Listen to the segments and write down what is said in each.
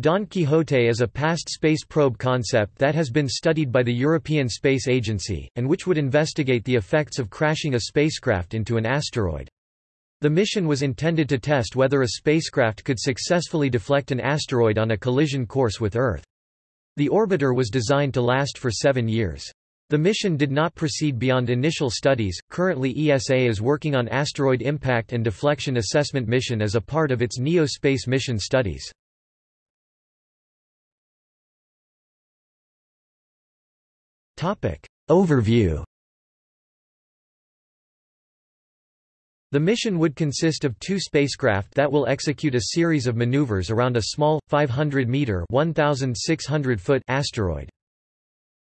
Don Quixote is a past space probe concept that has been studied by the European Space Agency, and which would investigate the effects of crashing a spacecraft into an asteroid. The mission was intended to test whether a spacecraft could successfully deflect an asteroid on a collision course with Earth. The orbiter was designed to last for seven years. The mission did not proceed beyond initial studies. Currently, ESA is working on asteroid impact and deflection assessment mission as a part of its NEO space mission studies. Topic Overview The mission would consist of two spacecraft that will execute a series of maneuvers around a small, 500-meter foot asteroid.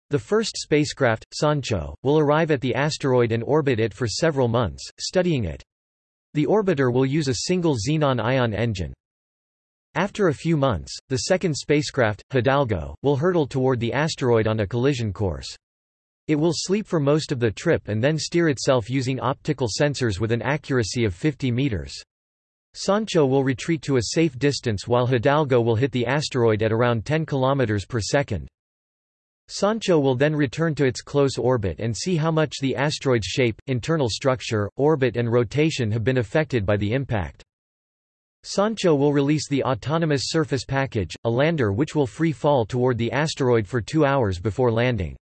The first spacecraft, Sancho, will arrive at the asteroid and orbit it for several months, studying it. The orbiter will use a single xenon ion engine. After a few months, the second spacecraft, Hidalgo, will hurtle toward the asteroid on a collision course. It will sleep for most of the trip and then steer itself using optical sensors with an accuracy of 50 meters. Sancho will retreat to a safe distance while Hidalgo will hit the asteroid at around 10 km per second. Sancho will then return to its close orbit and see how much the asteroid's shape, internal structure, orbit and rotation have been affected by the impact. Sancho will release the Autonomous Surface Package, a lander which will free fall toward the asteroid for two hours before landing.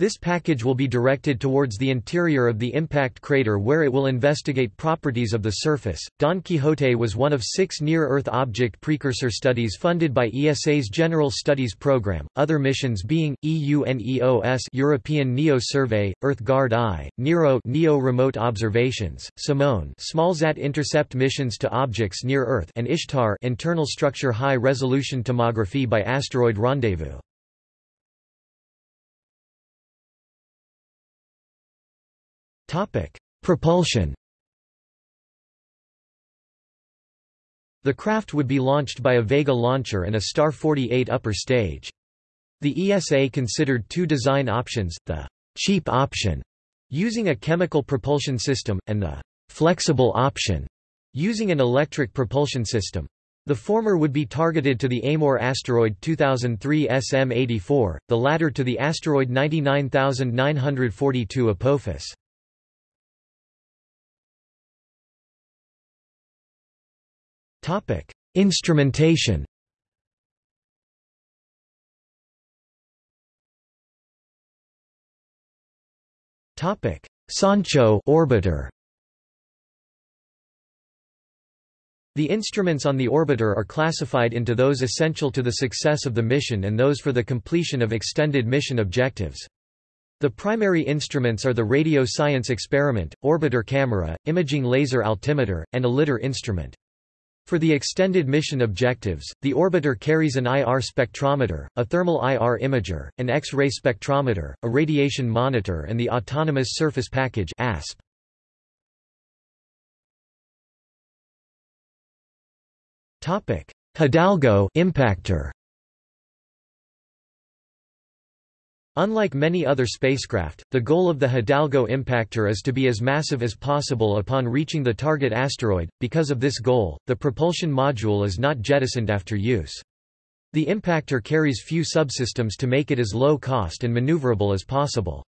This package will be directed towards the interior of the impact crater where it will investigate properties of the surface. Don Quixote was one of six near Earth object precursor studies funded by ESA's General Studies Program, other missions being EUNEOS European NEO Survey, EarthGuard I, NERO NEO Remote Observations, Simone SmallSat intercept missions to objects near Earth, and Ishtar internal structure high resolution tomography by asteroid rendezvous. Propulsion. The craft would be launched by a Vega launcher and a Star 48 upper stage. The ESA considered two design options, the cheap option, using a chemical propulsion system, and the flexible option, using an electric propulsion system. The former would be targeted to the Amor asteroid 2003 SM84, the latter to the asteroid 99942 Apophis. Topic: Instrumentation. Topic: Sancho orbiter. The instruments on the orbiter are classified into those essential to the success of the mission and those for the completion of extended mission objectives. The primary instruments are the radio science experiment, orbiter camera, imaging laser altimeter, and a lidar instrument. For the extended mission objectives, the orbiter carries an IR spectrometer, a thermal IR imager, an X-ray spectrometer, a radiation monitor and the Autonomous Surface Package ASP. Hidalgo impactor Unlike many other spacecraft, the goal of the Hidalgo impactor is to be as massive as possible upon reaching the target asteroid. Because of this goal, the propulsion module is not jettisoned after use. The impactor carries few subsystems to make it as low cost and maneuverable as possible.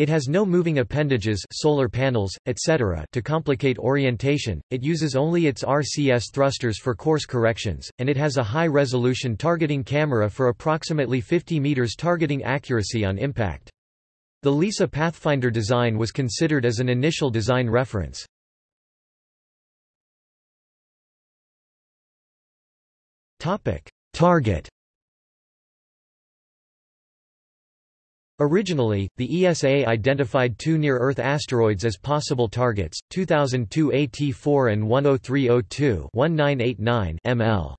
It has no moving appendages solar panels, etc. to complicate orientation, it uses only its RCS thrusters for course corrections, and it has a high-resolution targeting camera for approximately 50 meters targeting accuracy on impact. The LISA Pathfinder design was considered as an initial design reference. Target Originally, the ESA identified two near-Earth asteroids as possible targets, 2002 AT4 and 10302 1989 ML.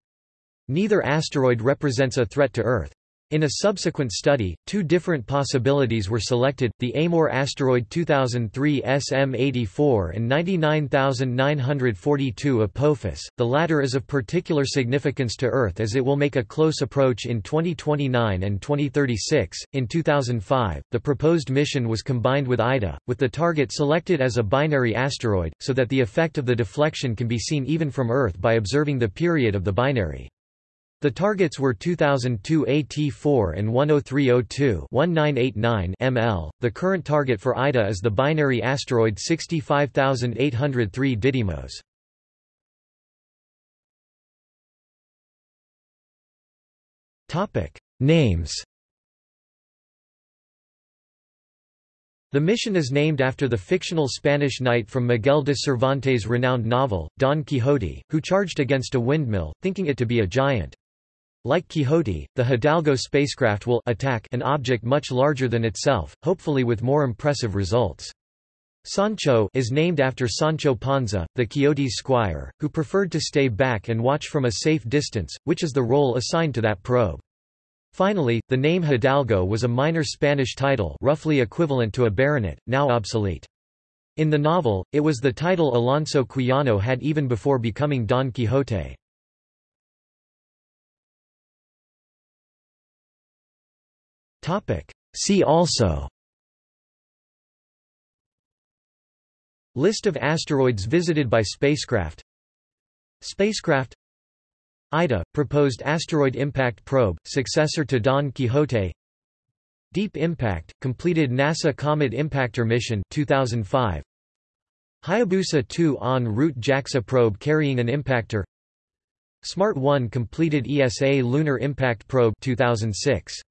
Neither asteroid represents a threat to Earth. In a subsequent study, two different possibilities were selected, the Amor asteroid 2003 SM84 and 99942 Apophis. The latter is of particular significance to Earth as it will make a close approach in 2029 and 2036. In 2005, the proposed mission was combined with AIDA, with the target selected as a binary asteroid, so that the effect of the deflection can be seen even from Earth by observing the period of the binary. The targets were 2002 AT4 and 10302 1989 ML. The current target for AIDA is the binary asteroid 65803 Didymos. Topic: Names. The mission is named after the fictional Spanish knight from Miguel de Cervantes' renowned novel, Don Quixote, who charged against a windmill, thinking it to be a giant. Like Quixote, the Hidalgo spacecraft will attack an object much larger than itself, hopefully with more impressive results. Sancho is named after Sancho Panza, the Quixote's squire, who preferred to stay back and watch from a safe distance, which is the role assigned to that probe. Finally, the name Hidalgo was a minor Spanish title roughly equivalent to a baronet, now obsolete. In the novel, it was the title Alonso Quijano had even before becoming Don Quixote. See also. List of asteroids visited by spacecraft. Spacecraft. AIDA, proposed asteroid impact probe, successor to Don Quixote. Deep Impact, completed NASA Comet Impactor mission 2005. Hayabusa 2 en route JAXA probe carrying an impactor. Smart 1 completed ESA Lunar Impact Probe 2006.